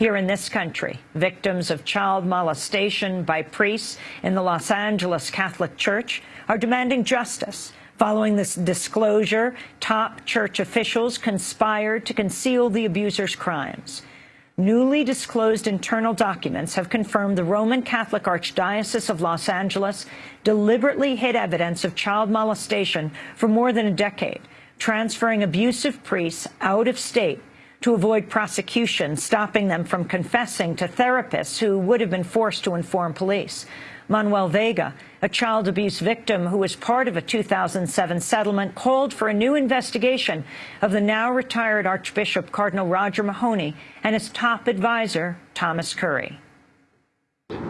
Here in this country, victims of child molestation by priests in the Los Angeles Catholic Church are demanding justice. Following this disclosure, top church officials conspired to conceal the abuser's crimes. Newly disclosed internal documents have confirmed the Roman Catholic Archdiocese of Los Angeles deliberately hid evidence of child molestation for more than a decade, transferring abusive priests out of state to avoid prosecution, stopping them from confessing to therapists who would have been forced to inform police. Manuel Vega, a child abuse victim who was part of a 2007 settlement, called for a new investigation of the now retired Archbishop Cardinal Roger Mahony and his top advisor, Thomas Curry.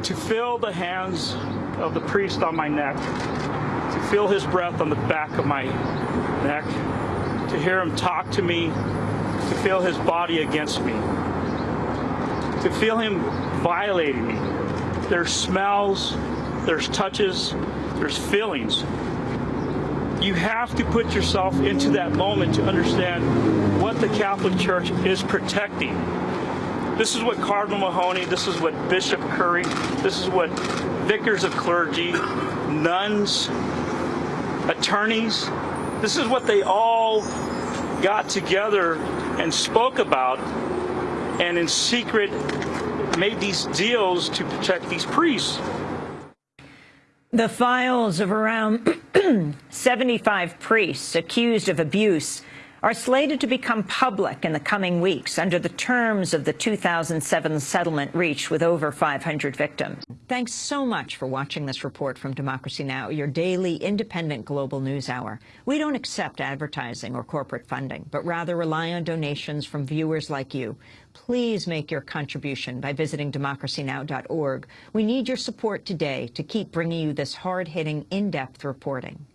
To feel the hands of the priest on my neck, to feel his breath on the back of my neck, to hear him talk to me to feel his body against me, to feel him violating me. There's smells, there's touches, there's feelings. You have to put yourself into that moment to understand what the Catholic Church is protecting. This is what Cardinal Mahony, this is what Bishop Curry, this is what vicars of clergy, nuns, attorneys, this is what they all got together and spoke about and in secret made these deals to protect these priests. The files of around 75 priests accused of abuse are slated to become public in the coming weeks under the terms of the 2007 settlement reached with over 500 victims. Thanks so much for watching this report from Democracy Now!, your daily independent global news hour. We don't accept advertising or corporate funding, but rather rely on donations from viewers like you. Please make your contribution by visiting democracynow.org. We need your support today to keep bringing you this hard-hitting, in-depth reporting.